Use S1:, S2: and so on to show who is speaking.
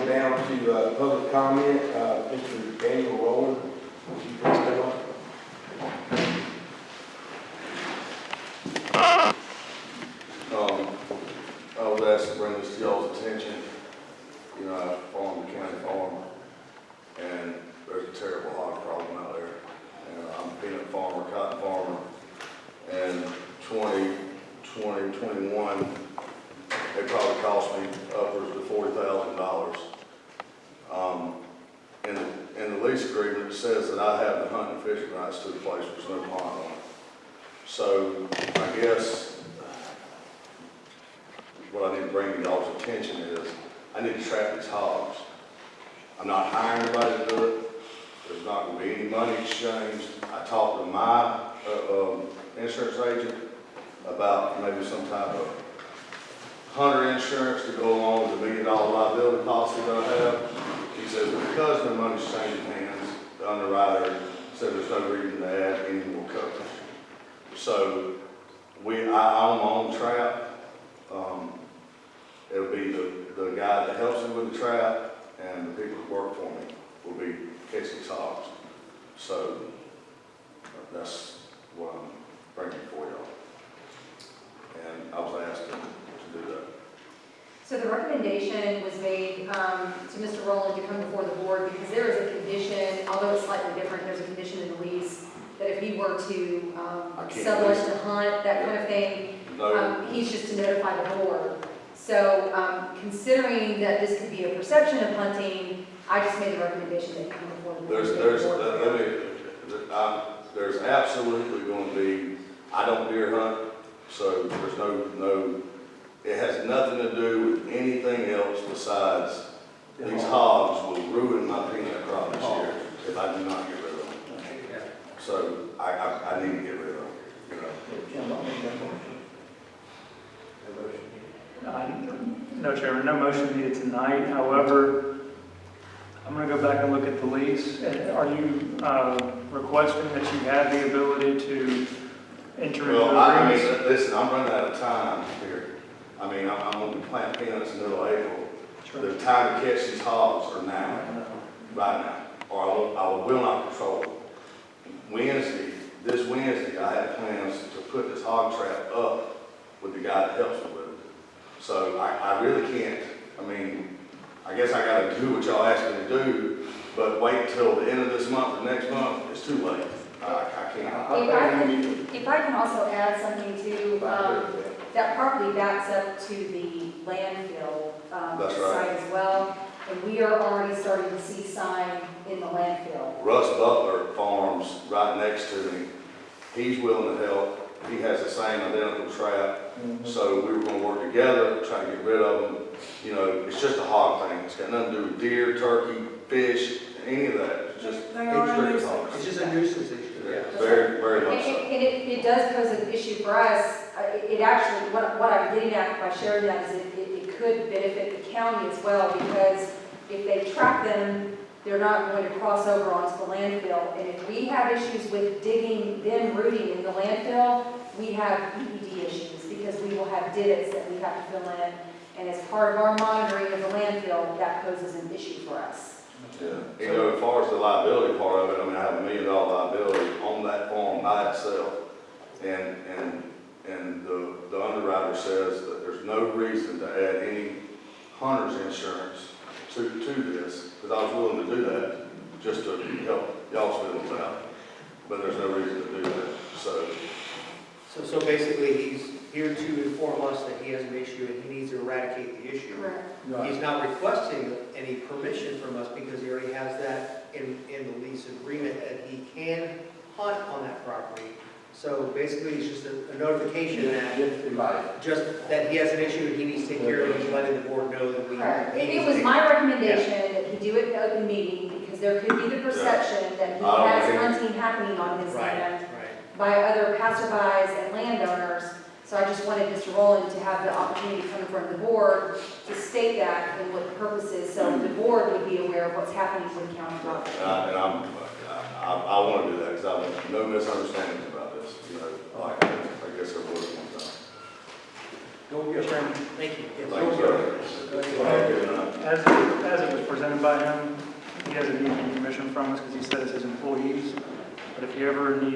S1: down to, uh, public comment, uh, Mr. Daniel Rowland. Would you please come up?
S2: Um, I was asked to bring this to y'all's attention. You know, I farm the county farm, and there's a terrible hog problem out there. And I'm a peanut farmer, cotton farmer, and 20, 20, 21, they probably cost me upwards of forty thousand dollars. Um, in, the- in the lease agreement, it says that I have the hunting and fishing rights to the place, there's no pond on it. So I guess what I need to bring to y'all's attention is, I need to trap these hogs. I'm not hiring anybody to do it, there's not gonna be any money exchanged. I talked to my, uh, um, insurance agent about maybe some type of hunter insurance to go along with the million dollar liability policy that I have. He says, because the money's changing hands, the underwriter said there's no reason to add any more coverage. So, we, I own my own trap, um, it'll be the, the guy that helps me with the trap and the people that work for me will be catching hogs. So, that's what I'm bringing for y'all. And I was asked to, to do that.
S3: So the recommendation was made um, to Mr. Rowland to come before the board because there is a condition, although it's slightly different, there's a condition in the lease that if he were to um, sell us to hunt, that kind of thing,
S2: No,
S3: um, he's just to notify the board. So um, considering that this could be a perception of hunting, I just made the recommendation that he come before the board.
S2: there's, there's, let let me, um, there's absolutely gonna be, I don't deer hunt, so there's no, no, it has nothing to do with anything else besides these hogs will ruin my peanut crop this year if I do not get rid of them. So I, I, I need to get rid of them, you know.
S4: Uh, No, Chairman, no motion needed tonight. However, I'm going to go back and look at the lease. Are you uh, requesting that you have the ability to enter into
S2: Well, I, I mean,
S4: agreements?
S2: listen, I'm running out of time here. I mean, I'm, I'm gonna be planting peanuts in the middle of April. The time to catch these hogs are now. right now, or I will, I will not control it. Wednesday, this Wednesday, I have plans to put this hog trap up with the guy that helps me with it. So I, I really can't, I mean, I guess I gotta do what y'all asked me to do, but wait till the end of this month or next month, it's too late. I, I can't.
S3: If I can, if I can also add something to, um, that property backs up to the landfill um,
S2: That's right.
S3: site as well. And we are already starting to see sign in the landfill.
S2: Russ Butler farms right next to me. He's willing to help. He has the same identical trap. So we were gonna work together, try to get rid of them. You know, it's just a hog thing. It's got nothing to do with deer, turkey, fish, any of that. It's just
S5: They are a
S2: strictly
S5: nuisance.
S2: hogs.
S5: It's just a nuisance issue, yeah.
S2: Very, very
S3: And
S2: much so.
S3: and- and it, it does pose an issue for us. It it actually, what, what I'm getting at by sharing that is it, it it could benefit the county as well because if they trap them, they're not going to cross over onto the landfill. And if we have issues with digging, them rooting in the landfill, we have EPD issues because we will have divots that we have to fill in. And as part of our monitoring of the landfill, that poses an issue for us.
S2: Yeah. You know, as far as the liability part of it, I mean, I have a million dollar liability on that farm by itself. And, and, and the, the underwriter says that there's no reason to add any hunter's insurance to, to this, because I was willing to do that, just to help y'all's feelings out. But there's no reason to do that, so,
S5: So, so basically, he's here to inform us that he has an issue and he needs to eradicate the issue. He's not requesting any permission from us because he already has that in, in the lease agreement that he can hunt on that property. So basically, it's just a a notification that, just that he has an issue and he needs to take care of it, he's letting the board know that we.
S3: Correct. It it was my recommendation that he do it in open meeting, because there could be the perception that he
S2: I don't
S3: has
S2: think-
S3: hunting happening on his
S5: Right,
S3: land
S5: right.
S3: by other passerbys and landowners. So I just wanted Mr. Rowland to have the opportunity to come in front of the board to state that and what the purpose is, so the board would be aware of what's happening with county property.
S2: and I, and I'm, uh, I, I want to do that, because I want no misunderstandings about this, you know, like, I guess there was one time.
S1: Go get your
S5: Thank you. Yes.
S2: Thank you, sir. Have a good night.
S4: As, as it was presented by him. He doesn't need any permission from us because he said it's his employees. But if you ever need